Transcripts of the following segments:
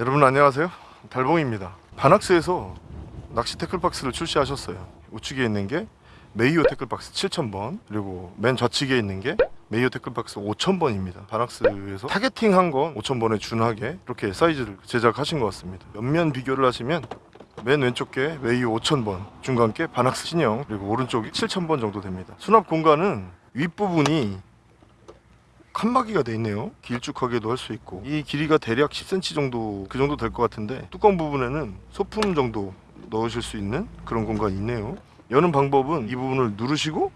여러분 안녕하세요. 달봉입니다. 바낙스에서 낚시 tackle box를 출시하셨어요. 우측에 있는 게 메이호 tackle box 7000번 그리고 맨 좌측에 있는 게 메이호 tackle box 5000번입니다. 바낙스에서 targeting한 건 5000번에 준하게 이렇게 사이즈를 제작하신 것 같습니다. 옆면 비교를 하시면 맨 왼쪽 게 메이호 5000번 중간 게 바낙스 신형 그리고 오른쪽이 7000번 정도 됩니다. 수납 공간은 윗부분이 칸막이가 돼 있네요. 길쭉하게도 할 수 있고. 이 길이가 대략 10cm 정도 그 정도 될 것 같은데 뚜껑 부분에는 소품 정도 넣으실 수 있는 그런 공간이 있네요. 여는 방법은 이 부분을 누르시고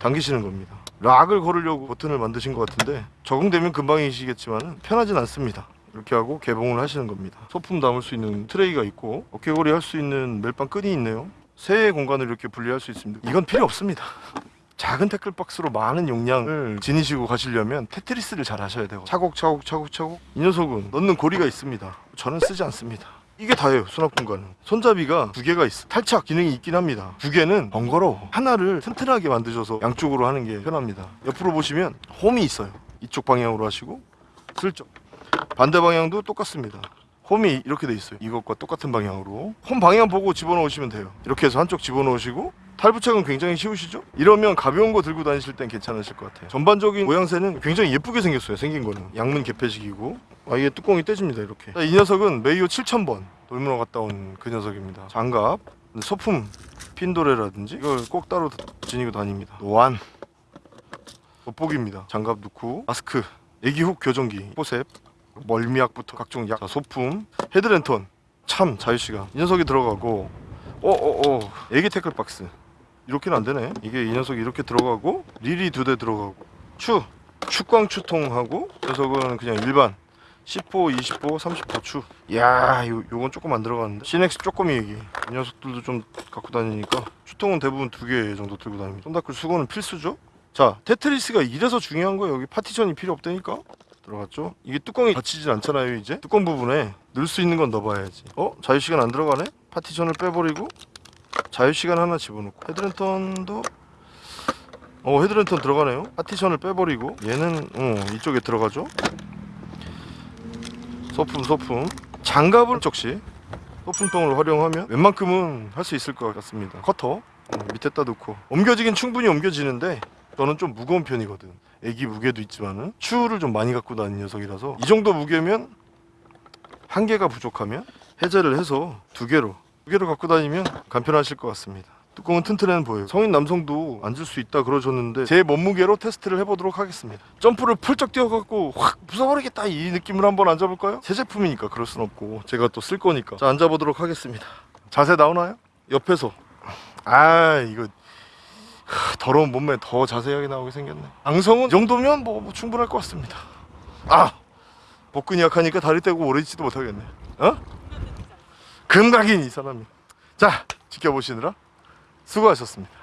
당기시는 겁니다. 락을 걸으려고 버튼을 만드신 것 같은데 적응되면 금방이시겠지만 편하진 않습니다. 이렇게 하고 개봉을 하시는 겁니다. 소품 담을 수 있는 트레이가 있고 어깨고리 할수 있는 멜빵 끈이 있네요. 세 공간을 이렇게 분리할 수 있습니다. 이건 필요 없습니다 작은 태클 박스로 많은 용량을 지니시고 가시려면 테트리스를 잘 하셔야 되고 차곡차곡 차곡차곡. 이 녀석은 넣는 고리가 있습니다. 저는 쓰지 않습니다. 이게 다예요 수납 공간은. 손잡이가 두 개가 있어. 탈착 기능이 있긴 합니다. 두 개는 번거로워. 하나를 튼튼하게 만드셔서 양쪽으로 하는 게 편합니다. 옆으로 보시면 홈이 있어요. 이쪽 방향으로 하시고 슬쩍. 반대 방향도 똑같습니다. 홈이 이렇게 돼 있어요. 이것과 똑같은 방향으로. 홈 방향 보고 집어넣으시면 돼요. 이렇게 해서 한쪽 집어넣으시고 탈부착은 굉장히 쉬우시죠? 이러면 가벼운 거 들고 다니실 땐 괜찮으실 것 같아요. 전반적인 모양새는 굉장히 예쁘게 생겼어요 생긴 거는. 양문 개폐식이고. 아 이게 뚜껑이 떼집니다 이렇게. 자, 이 녀석은 메이호 7000번 돌문어 갔다 온 그 녀석입니다. 장갑 소품 pin-on reel이라든지 이걸 꼭 따로 지니고 다닙니다. 노안. 돋보기입니다. 장갑 넣고 마스크 에기훅 교정기 forcep 멀미약부터 각종 약 자, 소품 head lantern 참 자유시간. 이 녀석이 들어가고 어어어 에기 tackle box 이렇게는 안 되네 이게 이 녀석이 이렇게 들어가고 릴이 두 대 들어가고 추 축광 추통하고 녀석은 그냥 일반 10호, 20호, 30호 추. 야, 요 요건 조금 안 들어가는데. 시넥스 조금이 얘기. 이 녀석들도 좀 갖고 다니니까 추통은 대부분 두 개 정도 들고 다닙니다. 손닦을 수건은 필수죠. 자, 테트리스가 이래서 중요한 거예요. 여기 파티션이 필요 없다니까. 들어갔죠? 이게 뚜껑이 닫히질 않잖아요, 이제. 뚜껑 부분에 넣을 수 있는 건 넣어봐야지. 어? 자유 시간 안 들어가네? 파티션을 빼버리고 자유 시간 하나 집어넣고 head lantern도 어 헤드랜턴 들어가네요. 파티션을 빼버리고 얘는 어 이쪽에 들어가죠. 소품 소품. 장갑을 쪽시 소품통을 활용하면 웬만큼은 할 수 있을 것 같습니다. 커터 어, 밑에다 놓고. 옮겨지긴 충분히 옮겨지는데 저는 좀 무거운 편이거든. 애기 무게도 있지만은. 추를 좀 많이 갖고 다니는 녀석이라서 이 정도 무게면 한 개가 부족하면 해제를 해서 두 개로 두 개로 갖고 다니면 간편하실 것 같습니다. 뚜껑은 튼튼해 보여요 성인 남성도 앉을 수 있다 그러셨는데 제 몸무게로 테스트를 해보도록 하겠습니다. 점프를 펄쩍 뛰어갖고 확 부숴버리겠다 이 느낌을 한번 앉아볼까요? 새 제품이니까 그럴 순 없고 제가 또 쓸 거니까. 자 앉아보도록 하겠습니다. 자세 나오나요? 옆에서. 아 이거 하, 더러운 몸매 더 자세하게 나오게 생겼네. 앙성은 이 정도면 뭐, 뭐 충분할 것 같습니다. 아! 복근이 약하니까 다리 떼고 오래 있지도 못하겠네. 어? 금각인 이 사람이. 자 지켜보시느라 수고하셨습니다